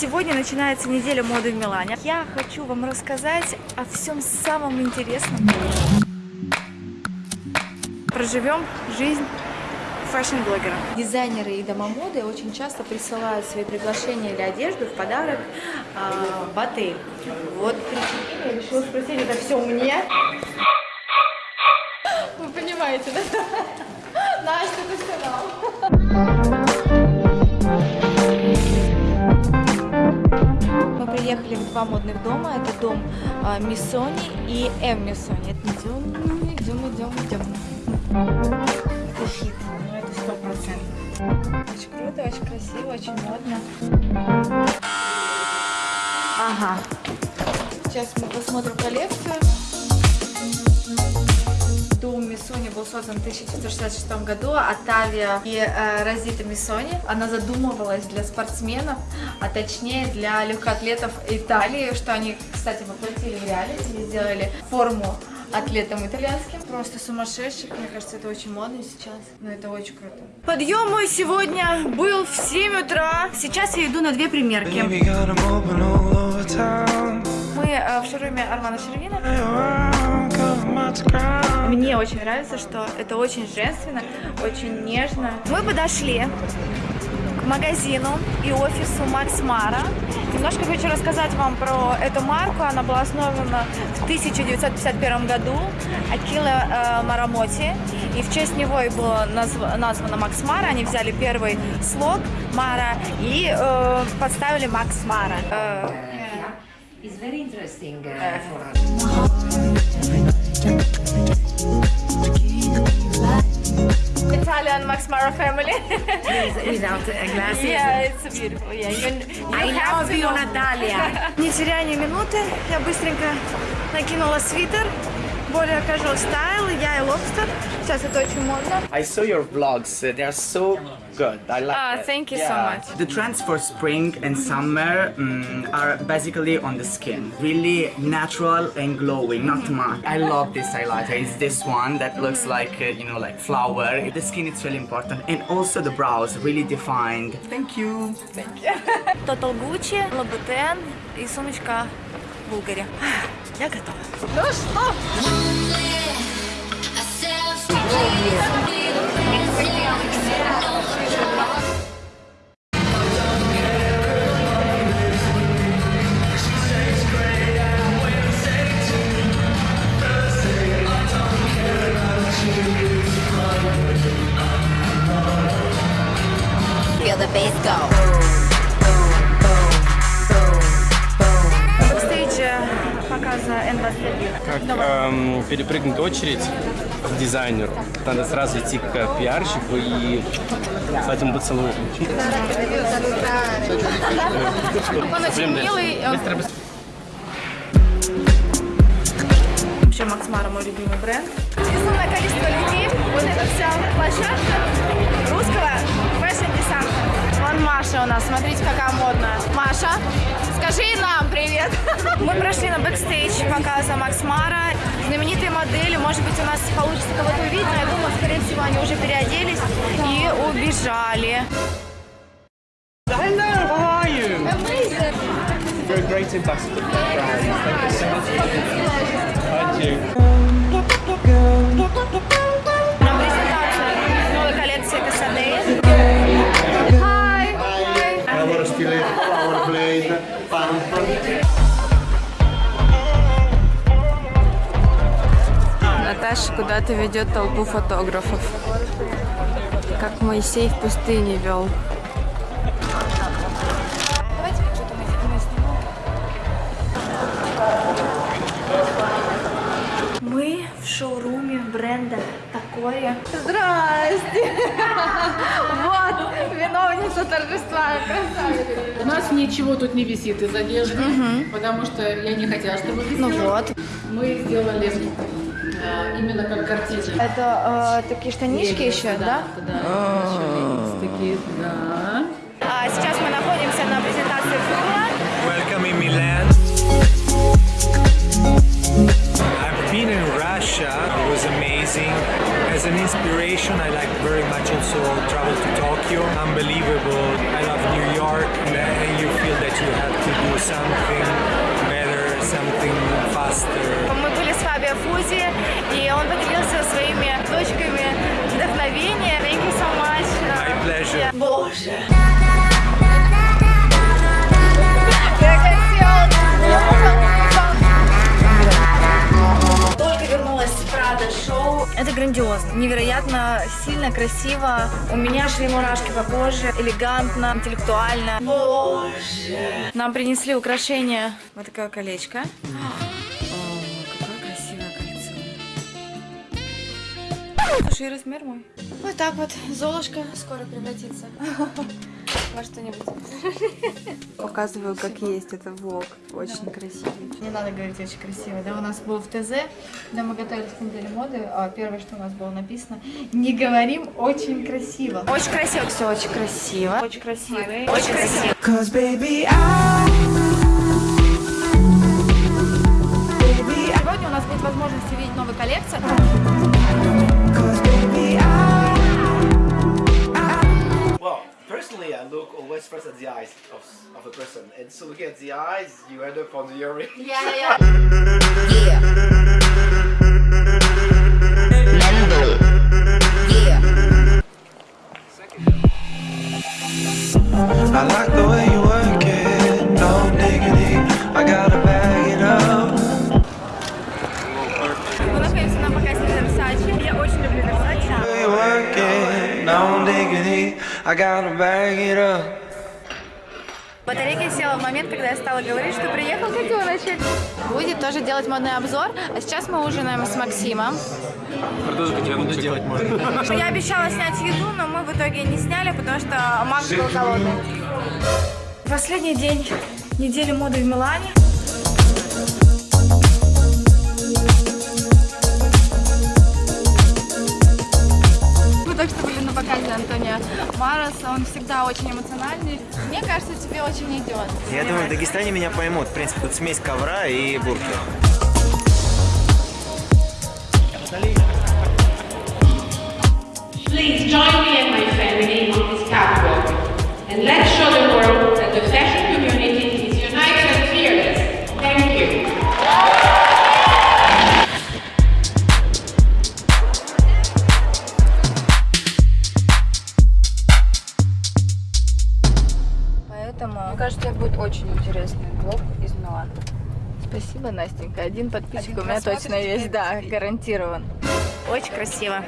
Сегодня начинается неделя моды в Милане. Я хочу вам рассказать о всем самом интересном. Проживем жизнь фэшн-блогера. Дизайнеры и дома моды очень часто присылают свои приглашения или одежду в подарок а, в отель. Вот я решила спросить, это все мне. Вы понимаете, да? Настя, ты сказал. Дом а, Миссони и М Миссони. Идем, идем, идем, идем. Это хит, ну это сто процентов. Очень круто, очень красиво, очень модно. Ага. Сейчас мы посмотрим коллекцию. Создан в 1966 году Атавия и э, Розита Миссони. Она задумывалась для спортсменов, а точнее для легкоатлетов Италии, что они, кстати, воплотили в реальность и сделали форму атлетам итальянским. Просто сумасшедших. Мне кажется, это очень модно сейчас. Но это очень круто. Подъем мой сегодня был в 7 утра. Сейчас я иду на две примерки. Мы э, в шоуруме Армана Шервина. Мне очень нравится, что это очень женственно, очень нежно. Мы подошли к магазину и офису Макс Мара. Немножко хочу рассказать вам про эту марку. Она была основана в 1951 году Акила э, Марамоти. И в честь него и было назв- названо Макс Мара. Они взяли первый слог Мара и э, подставили Макс Мара. Э, It's very interesting uh, for us. Italian Max Mara family. Without uh, glasses. yeah, it's beautiful. Yeah, you, you I love you. Natalia. Не теряя ни минуты, я быстренько накинула свитер, более casual style, я и лобстер. Сейчас это очень модно. I saw your vlogs. uh, They are so good. I like Ah, it. thank you so Yeah. much. The trends for spring and summer mm, are basically on the skin. Really natural and glowing, not much. I love this highlighter. It's this one that looks like, uh, you know, like flower. The skin is really important. And also the brows, really defined. Thank you. Total Gucci, Louboutin и сумочка Булгари. Я готова. Ну что? Feel the bass go. Показа N21. как эм, перепрыгнуть очередь к дизайнеру. Надо сразу идти к пиарщику и с этим поцелуем. Он очень Блин, да. милый. он- Быстро, быстро. Вообще Макс Мара мой любимый бренд. Безумное количество людей. Вот эта вся площадка русского Маша у нас, смотрите, какая модная. Маша, скажи нам привет. Мы прошли на бэкстейдж показа Max Mara. Знаменитые модели, может быть, у нас получится кого-то увидеть, но я думаю, скорее всего, они уже переоделись и убежали. Hello, how are you? Amazing. You're a great ambassador for the brand. Thank you so much. Thank you. Наташа куда-то ведет толпу фотографов. Как Моисей в пустыне вел. Мы, мы снимем. Мы в шоуруме бренда Такое. Здрасте! Вот, виновница торжества. Красавица. У нас ничего тут не висит из одежды, потому что я не хотела, чтобы висело. Ну вот. Мы сделали именно как картины. Это э, такие штанишки еще, да? Да, еще есть такие, да. А сейчас мы находимся на презентации Фула. Welcome in Milan. I've been in Russia. It was amazing. As an inspiration, I like very much also travel to Tokyo. Unbelievable. I love New York, and you feel that you do something better, something faster. Фабио Фузи, и он поделился своими точками вдохновения. Thank you so much. My pleasure. Боже. Как красиво. Только вернулась с Прада шоу. Это грандиозно, невероятно сильно, красиво. У меня шли мурашки по коже, элегантно, интеллектуально. Боже. Нам принесли украшение. Вот такое колечко. Слушай, и размер мой. Вот так вот Золушка скоро превратится во что-нибудь. Показываю, как есть. Это влог. Очень красивый. Не надо говорить очень красиво. Да, у нас был в ТЗ, когда мы готовились к неделе моды, а первое, что у нас было написано, не говорим очень красиво. Очень красиво. Все очень красиво. Очень красиво. Очень красиво. Cause baby, I, Сегодня у нас будет возможность увидеть новую коллекцию. usually I look always first at the eyes of, of a person and so looking at the eyes you end up on the earring. Yeah, yeah, yeah. yeah. I like the way I gotta bag it up. Батарейка села в момент, когда я стала говорить, что приехал начать. Будет тоже делать модный обзор. А сейчас мы ужинаем с Максимом. Я обещала снять еду, но мы в итоге не сняли, потому что Макс был голодный. Последний день недели моды в Милане. Мы только что были на показе Антония Мароса. Он всегда очень эмоциональный. Мне кажется, тебе очень идет. Я думаю, в Дагестане меня поймут. В принципе, тут смесь ковра и бурки. Please join me and my family on Поэтому, мне кажется, будет очень интересный влог из Милана. Спасибо, Настенька. Один подписчик у меня точно есть, да, гарантирован. Очень красиво.